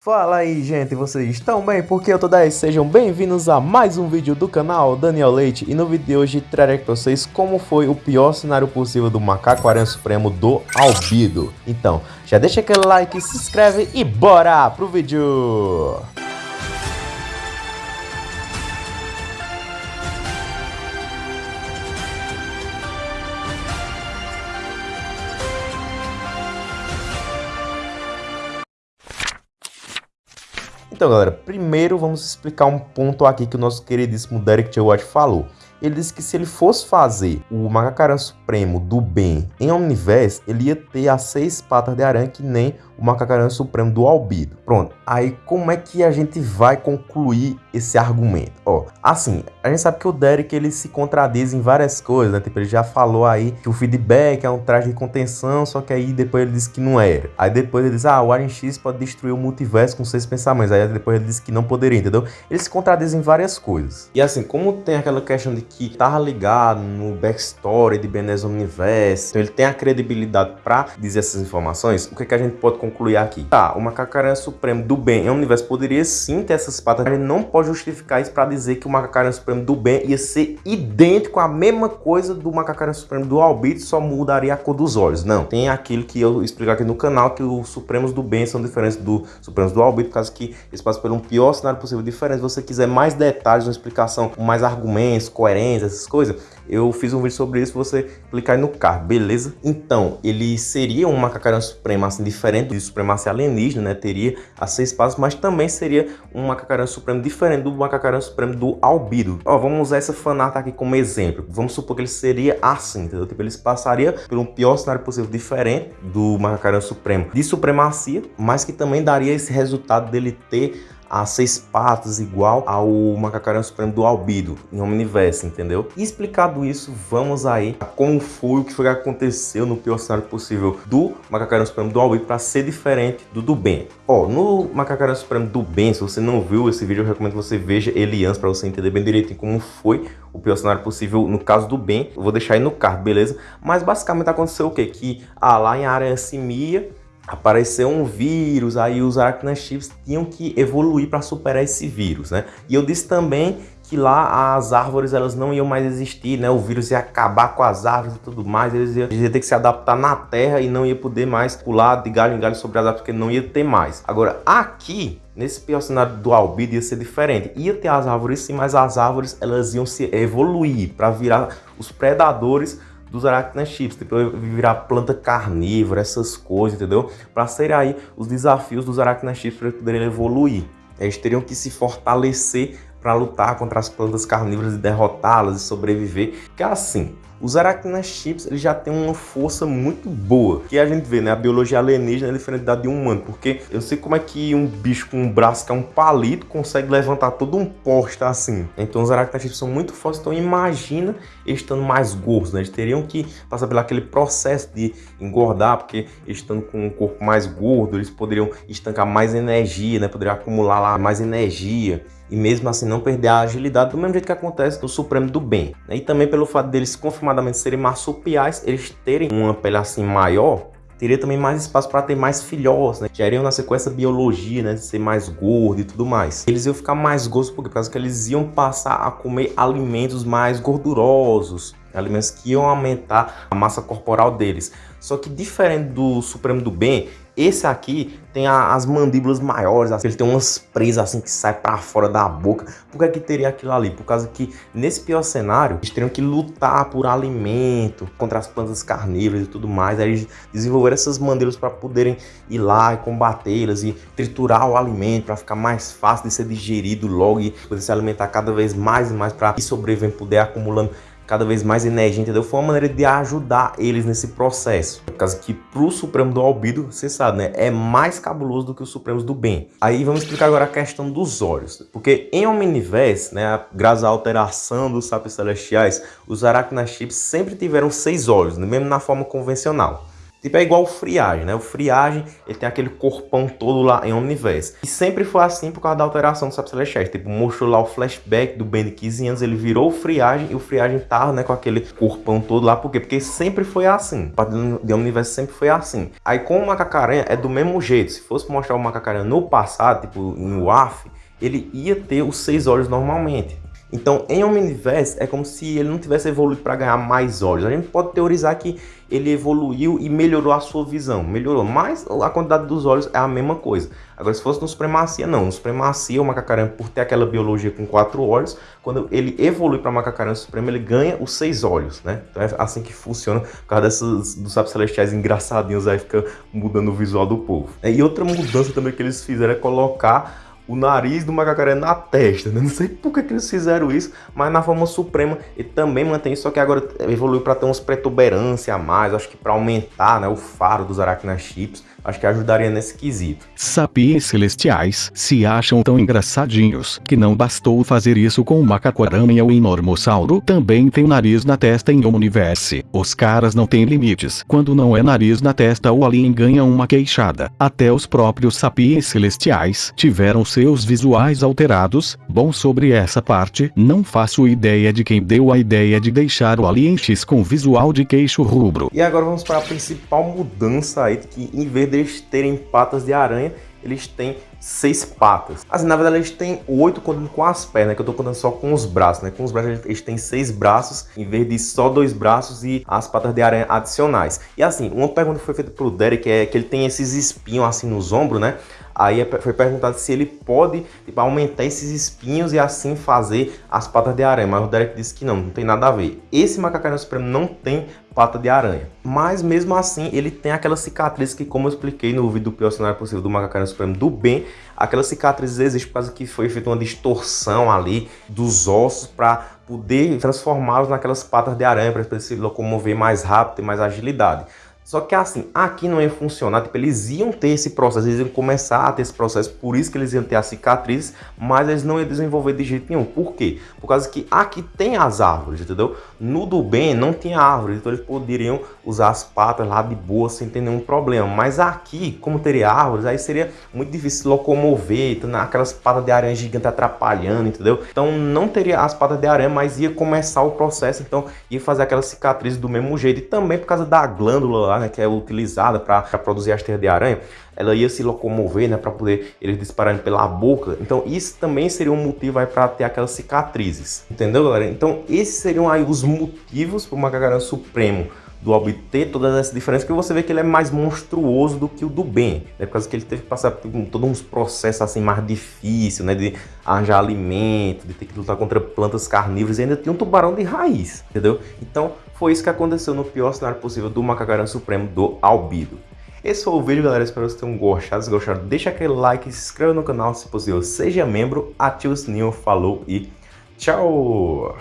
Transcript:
Fala aí gente, vocês estão bem? Porque eu tô 10, sejam bem-vindos a mais um vídeo do canal Daniel Leite E no vídeo de hoje trarei para vocês como foi o pior cenário possível do Macaco Aranha Supremo do Albido Então, já deixa aquele like, se inscreve e bora pro vídeo! Então, galera, primeiro vamos explicar um ponto aqui que o nosso queridíssimo Derek J. Watt falou. Ele disse que se ele fosse fazer o Macacarã Supremo do bem em Omniverse, ele ia ter as seis patas de aranha que nem o Macacarã Supremo do Albido. Pronto, aí como é que a gente vai concluir esse argumento? Ó, assim, a gente sabe que o Derek ele se contradiz em várias coisas, né? Tipo, ele já falou aí que o feedback é um traje de contenção, só que aí depois ele disse que não era. Aí depois ele diz, ah, o Aren X pode destruir o multiverso com seis pensamentos. Aí depois ele disse que não poderia, entendeu? Ele se contradiz em várias coisas. E assim, como tem aquela questão de que tava ligado no backstory de Benes Universe, então ele tem a credibilidade para dizer essas informações, o que, é que a gente pode concluir aqui? Tá, o Macacaranha Supremo do Bem em Universo poderia sim ter essas patas, ele não pode justificar isso para dizer que o Macacaranha Supremo do Bem ia ser idêntico à mesma coisa do Macacaranha Supremo do Albito, só mudaria a cor dos olhos. Não, tem aquilo que eu explico aqui no canal, que os Supremos do Bem são diferentes do Supremos do Albito, por causa que eles passam pelo um pior cenário possível diferente. Se você quiser mais detalhes, uma explicação mais argumentos, coerência, essas coisas, eu fiz um vídeo sobre isso, você clicar aí no card, beleza? Então, ele seria um macacarão supremo, assim, diferente do supremacia alienígena, né? Teria as seis passos, mas também seria um macacarão supremo diferente do macacarão supremo do albido. Ó, vamos usar essa fanart aqui como exemplo. Vamos supor que ele seria assim, entendeu? Tipo, ele passaria por um pior cenário possível, diferente do macacarão supremo de supremacia, mas que também daria esse resultado dele ter a seis patas igual ao macacarão supremo do albido em Omniverse, entendeu? Explicado isso, vamos aí a como foi o que foi que aconteceu no pior cenário possível do macacarão supremo do albido para ser diferente do do Ben. Ó, no macacarão supremo do Ben, se você não viu esse vídeo, eu recomendo que você veja ele antes para você entender bem direitinho como foi o pior cenário possível no caso do Ben. Eu vou deixar aí no card, beleza? Mas basicamente aconteceu o quê? Que ah, lá em área simia apareceu um vírus, aí os arachnochips tinham que evoluir para superar esse vírus, né? E eu disse também que lá as árvores elas não iam mais existir, né? O vírus ia acabar com as árvores e tudo mais, eles iam, eles iam ter que se adaptar na terra e não ia poder mais pular de galho em galho sobre as árvores, porque não ia ter mais. Agora, aqui, nesse pior cenário do albido ia ser diferente. Ia ter as árvores sim, mas as árvores elas iam se evoluir para virar os predadores dos aracnochips, tipo virar planta carnívora, essas coisas, entendeu? Para serem aí os desafios dos aracnochips para poderem evoluir. Eles teriam que se fortalecer para lutar contra as plantas carnívoras e derrotá-las e sobreviver. Que é assim, os aracnochips eles já têm uma força muito boa, que a gente vê, né? A biologia alienígena é diferente da de um humano, porque eu sei como é que um bicho com um braço que é um palito consegue levantar todo um poste assim. Então os aracnochips são muito fortes, então imagina estando mais gordos, né? Eles teriam que passar pelo aquele processo de engordar, porque estando com um corpo mais gordo, eles poderiam estancar mais energia, né? Poderiam acumular lá mais energia e mesmo assim não perder a agilidade do mesmo jeito que acontece no Supremo do Bem. Né? E também pelo fato deles confirmadamente serem marsupiais, eles terem uma pele assim maior, teria também mais espaço para ter mais filhotes, né? Já com essa biologia, né? De ser mais gordo e tudo mais. Eles iam ficar mais gordos porque, por causa que eles iam passar a comer alimentos mais gordurosos, alimentos que iam aumentar a massa corporal deles. Só que diferente do Supremo do Bem, esse aqui tem a, as mandíbulas maiores, assim, ele tem umas presas assim que sai para fora da boca. Por que, que teria aquilo ali? Por causa que nesse pior cenário, eles teriam que lutar por alimento contra as plantas carnívoras e tudo mais. Aí eles desenvolveram essas mandíbulas para poderem ir lá e combatê-las e triturar o alimento para ficar mais fácil de ser digerido logo e poder se alimentar cada vez mais e mais para ir sobrevivendo, poder acumulando cada vez mais energia, entendeu? Foi uma maneira de ajudar eles nesse processo. Por causa que pro Supremo do Albido, você sabe, né? É mais cabuloso do que os Supremos do Bem. Aí vamos explicar agora a questão dos olhos. Porque em Omniverse, né? Graças à alteração dos sapos celestiais, os Arachnachips sempre tiveram seis olhos, mesmo na forma convencional. Tipo, é igual o Friagem, né? O Friagem, ele tem aquele corpão todo lá em Omniverse. E sempre foi assim por causa da alteração do Sabe. Tipo, mostrou lá o flashback do Ben de 15 anos, ele virou o Friagem e o Friagem tava, né, com aquele corpão todo lá. Por quê? Porque sempre foi assim. O padrão de Omniverse sempre foi assim. Aí com o Macacaranha é do mesmo jeito. Se fosse mostrar o Macacaranha no passado, tipo, em WAF, ele ia ter os seis olhos normalmente. Então, em Omniverse, é como se ele não tivesse evoluído para ganhar mais olhos. A gente pode teorizar que ele evoluiu e melhorou a sua visão. Melhorou, mas a quantidade dos olhos é a mesma coisa. Agora, se fosse no Supremacia, não. No Supremacia, o Macacaranha, por ter aquela biologia com quatro olhos, quando ele evolui para Macacaranha Supremo, ele ganha os seis olhos, né? Então é assim que funciona, por causa desses, dos sapos celestiais engraçadinhos aí, fica mudando o visual do povo. E outra mudança também que eles fizeram é colocar o nariz do macacaré na testa. Né? Não sei por que, que eles fizeram isso, mas na forma suprema ele também mantém isso, só que agora evoluiu para ter uns protuberância a mais, acho que para aumentar né, o faro dos Arachna Chips acho que ajudaria nesse quesito. Sapiens celestiais se acham tão engraçadinhos que não bastou fazer isso com o macaco-aranha ou enormossauro também tem nariz na testa em Omniverse. Os caras não têm limites. Quando não é nariz na testa o alien ganha uma queixada. Até os próprios sapiens celestiais tiveram seus visuais alterados. Bom sobre essa parte, não faço ideia de quem deu a ideia de deixar o alien X com visual de queixo rubro. E agora vamos para a principal mudança aí, que em vez de deles terem patas de aranha, eles têm seis patas. Assim, na verdade, eles têm oito contando com as pernas, que eu tô contando só com os braços, né? Com os braços, eles têm seis braços, em vez de só dois braços e as patas de aranha adicionais. E assim, uma pergunta foi feita pro Derek é que ele tem esses espinhos assim nos ombros, né? Aí é foi perguntado se ele pode tipo, aumentar esses espinhos e assim fazer as patas de aranha. Mas o Derek disse que não, não tem nada a ver. Esse macacarão supremo não tem pata de aranha. Mas mesmo assim, ele tem aquela cicatriz que, como eu expliquei no vídeo do pior cenário possível do macacarão supremo do bem, aquela cicatriz existe por causa que foi feita uma distorção ali dos ossos para poder transformá-los naquelas patas de aranha para se locomover mais rápido e mais agilidade. Só que assim, aqui não ia funcionar, tipo, eles iam ter esse processo, eles iam começar a ter esse processo, por isso que eles iam ter as cicatrizes, mas eles não iam desenvolver de jeito nenhum. Por quê? Por causa que aqui tem as árvores, entendeu? No do bem não tinha árvores, então eles poderiam usar as patas lá de boa sem ter nenhum problema. Mas aqui, como teria árvores, aí seria muito difícil locomover, então, aquelas patas de aranha gigantes atrapalhando, entendeu? Então não teria as patas de aranha, mas ia começar o processo, então ia fazer aquelas cicatrizes do mesmo jeito. E também por causa da glândula lá, né, que é utilizada para produzir as teias de aranha, ela ia se locomover, né, para poder eles dispararem pela boca. Então isso também seria um motivo aí para ter aquelas cicatrizes, entendeu, galera? Então esses seriam aí os motivos para o macacarão supremo do obter todas essas diferenças, que você vê que ele é mais monstruoso do que o do Ben, né? Por causa que ele teve que passar por todos uns processos assim mais difíceis, né? De arranjar alimento, de ter que lutar contra plantas carnívoras e ainda tinha um tubarão de raiz, entendeu? Então foi isso que aconteceu no pior cenário possível do Macacarão Supremo do Albido. Esse foi o vídeo, galera. Espero que vocês tenham gostado. Se gostaram, deixa aquele like, se inscreva no canal se possível, seja membro, ative o sininho, falou e tchau!